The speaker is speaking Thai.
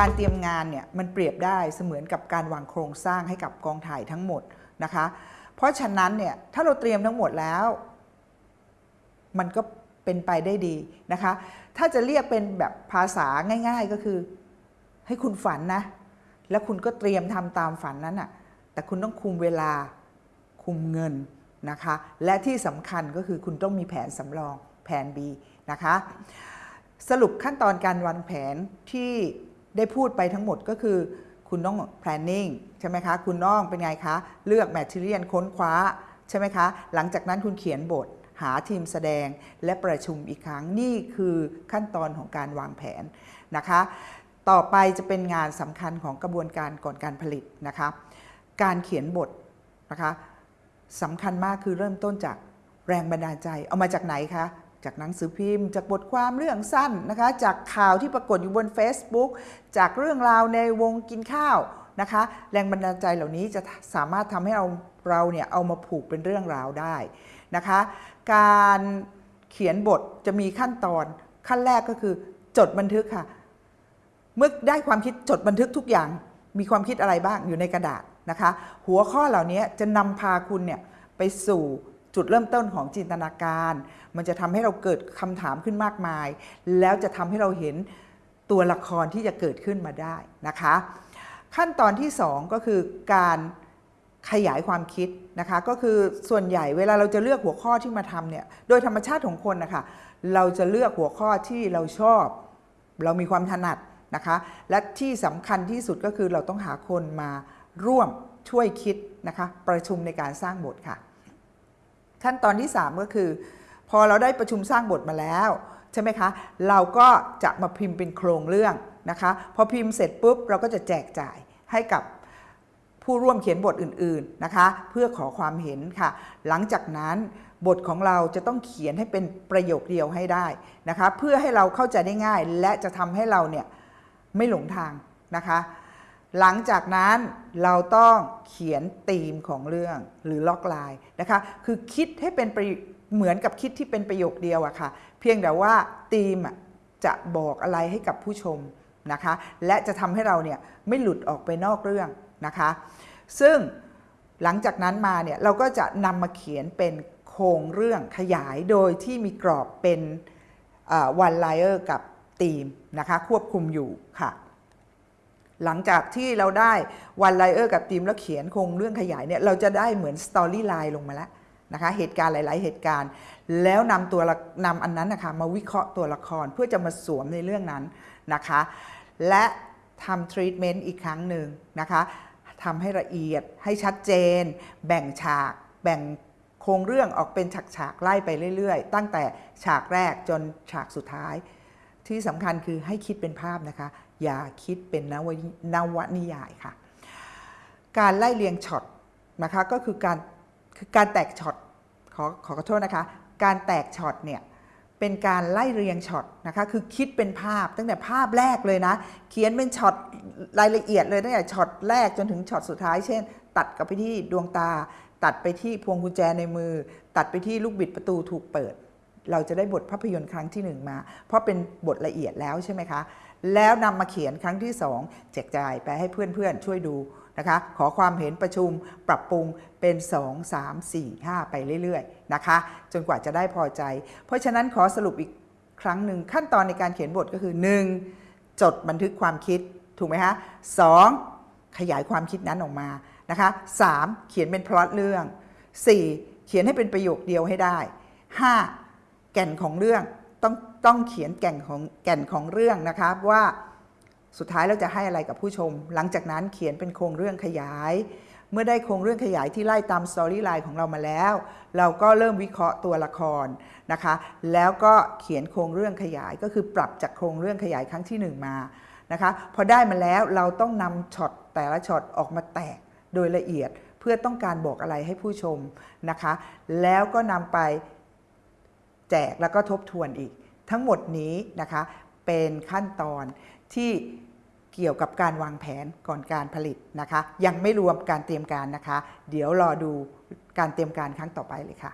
การเตรียมงานเนี่ยมันเปรียบได้เสมือนกับการวางโครงสร้างให้กับกองถ่ายทั้งหมดนะคะ เพราะฉะนั้นเนี่ยถ้าเราเตรียมทั้งหมดแล้ว มันก็เป็นไปได้ดีนะคะ ถ้าจะเรียกเป็นแบบภาษาง่าย ๆก็คือ ให้คุณฝันนะ แล้วคุณก็เตรียมทำตามฝันนั้นน่ะแต่คุณต้องคุมเวลาคุมเงินนะคะ และที่สำคัญก็คือคุณต้องมีแผนสำรองแผน B นะคะ สรุปขั้นตอนการวางแผนที่ ได้พูดไปทั้งหมดก็คือ คุณต้อง planning ใช่ไหมคะ คุณน้องเป็นไงคะ เลือก material ค้นคว้า ใช่ไหมคะ หลังจากนั้นคุณเขียนบทหาทีมแสดงและประชุมอีกครั้งนี่คือขั้นตอนของการวางแผนนะคะ ต่อไปจะเป็นงานสำคัญของกระบวนการก่อนการผลิตนะคะ การเขียนบทนะคะสำคัญมากคือเริ่มต้นจากแรงบันดาลใจ เอามาจากไหนคะ จากหนังสือพิมพ์ จากบทความเรื่องสั้นนะคะ จากข่าวที่ปรากฏอยู่บน Facebook จากเรื่องราวในวงกินข้าวนะคะ แรงบันดาลใจเหล่านี้จะสามารถทำให้เราเราเนี่ยเอามาผูกเป็นเรื่องราวได้นะคะ การเขียนบทจะมีขั้นตอนขั้นแรกก็คือจดบันทึกค่ะ เมื่อได้ความคิดจดบันทึกทุกอย่าง มีความคิดอะไรบ้างอยู่ในกระดาษนะคะ หัวข้อเหล่านี้จะนำพาคุณเนี่ยไปสู่ จุดเริ่มต้นของจินตนาการ มันจะทำให้เราเกิดคำถามขึ้นมากมาย แล้วจะทำให้เราเห็นตัวละครที่จะเกิดขึ้นมาได้นะคะ ขั้นตอนที่ 2 ก็คือการขยายความคิดนะคะก็คือส่วนใหญ่เวลาเราจะเลือกหัวข้อที่มาทำเนี่ยโดยธรรมชาติของคนนะคะเราจะเลือกหัวข้อที่เราชอบ เรามีความถนัดนะคะและที่สำคัญที่สุดก็คือเราต้องหาคนมาร่วมช่วยคิดนะคะประชุมในการสร้างบทค่ะ ขั้นตอนที่ 3 ก็คือ พอเราได้ประชุมสร้างบทมาแล้ว ใช่ไหมคะ เราก็จะมาพิมพ์เป็นโครงเรื่องนะคะพอพิมพ์เสร็จปุ๊บเราก็จะแจกจ่ายให้กับผู้ร่วมเขียนบทอื่นๆนะคะ เพื่อขอความเห็นค่ะ หลังจากนั้นบทของเราจะต้องเขียนให้เป็นประโยคเดียวให้ได้นะคะ เพื่อให้เราเข้าใจได้ง่าย และจะทำให้เราเนี่ยไม่หลงทางนะคะ หลังจากนั้นเราต้องเขียนธีมของเรื่องหรือล็อกไลน์นะคะ คือคิดให้เป็นปเหมือนกับคิดที่เป็นประโยคเดียวอะค่ะ เพียงแต่ว่าธีมจะบอกอะไรให้กับผู้ชมนะคะ และจะทำให้เราเนี่ยไม่หลุดออกไปนอกเรื่องนะคะ ซึ่งหลังจากนั้นมาเนี่ยเราก็จะนำมาเขียนเป็นโครงเรื่องขยายโดยที่มีกรอบเป็น one-liner กับธีมนะคะ ควบคุมอยู่ค่ะ หลังจากที่เราได้ one-liner กับทีมแล้วเขียนโครงเรื่องขยายเนี่ยเราจะได้เหมือน storyline ลงมาแล้วนะคะเหตุการณ์หลาย ๆ เหตุการณ์ แล้วนำตัวนำอันนั้นนะคะมาวิเคราะห์ตัวละครเพื่อจะมาสวมในเรื่องนั้นนะคะ และทำทรีทเมนต์อีกครั้งหนึ่งนะคะทำให้ละเอียดให้ชัดเจน แบ่งฉาก แบ่งโครงเรื่องออกเป็นฉาก ๆ ไล่ไปเรื่อย ๆ ตั้งแต่ฉากแรกจนฉากสุดท้าย ที่สำคัญคือให้คิดเป็นภาพนะคะ อย่าคิดเป็นนวนวนิยายค่ะ การไล่เรียงช็อตนะคะก็คือการคือการแตกช็อตขอขอโทษนะคะ การแตกช็อตเนี่ยเป็นการไล่เรียงช็อตนะคะคือคิดเป็นภาพตั้งแต่ภาพแรกเลยนะ เขียนเป็นช็อตรายละเอียดเลยตั้งแต่ช็อตแรกจนถึงช็อตสุดท้าย เช่น ตัดกลับไปที่ดวงตา ตัดไปที่พวงกุญแจในมือ ตัดไปที่ลูกบิดประตูถูกเปิด เราจะได้บทภาพยนตร์ครั้งที่หนึ่งมา เพราะเป็นบทละเอียดแล้วใช่ไหมคะ แล้วนำมาเขียนครั้งที่สองแจกจ่ายไปให้เพื่อนๆ ช่วยดูนะคะ ขอความเห็นประชุมปรับปรุงเป็น 2 3 4 5 ไปเรื่อยๆนะคะ จนกว่าจะได้พอใจ เพราะฉะนั้นขอสรุปอีกครั้งหนึ่งขั้นตอนในการเขียนบทก็คือ 1. จดบันทึกความคิดถูกไหมคะ 2. ขยายความคิดนั้นออกมานะคะ 3. เขียนเป็นพล็อตเรื่อง 4. เขียนให้เป็นประโยคเดียวให้ได้ 5. แก่นของเรื่องต้อง ต้องเขียนแก่นของแก่นของเรื่องนะคะว่าสุดท้ายเราจะให้อะไรกับผู้ชม หลังจากนั้นเขียนเป็นโครงเรื่องขยาย เมื่อได้โครงเรื่องขยายที่ไล่ตามสตอรี่ไลน์ของเรามาแล้ว เราก็เริ่มวิเคราะห์ตัวละครนะคะ แล้วก็เขียนโครงเรื่องขยายก็คือปรับจากโครงเรื่องขยายครั้งที่ 1 มานะคะ พอได้มาแล้วเราต้องนำช็อตแต่ละช็อตออกมาแตกโดยละเอียดเพื่อต้องการบอกอะไรให้ผู้ชมนะคะ แล้วก็นำไปแจกแล้วก็ทบทวนอีก ทั้งหมดนี้นะคะเป็นขั้นตอนที่เกี่ยวกับการวางแผนก่อนการผลิตนะคะ ยังไม่รวมการเตรียมการนะคะ เดี๋ยวรอดูการเตรียมการครั้งต่อไปเลยค่ะ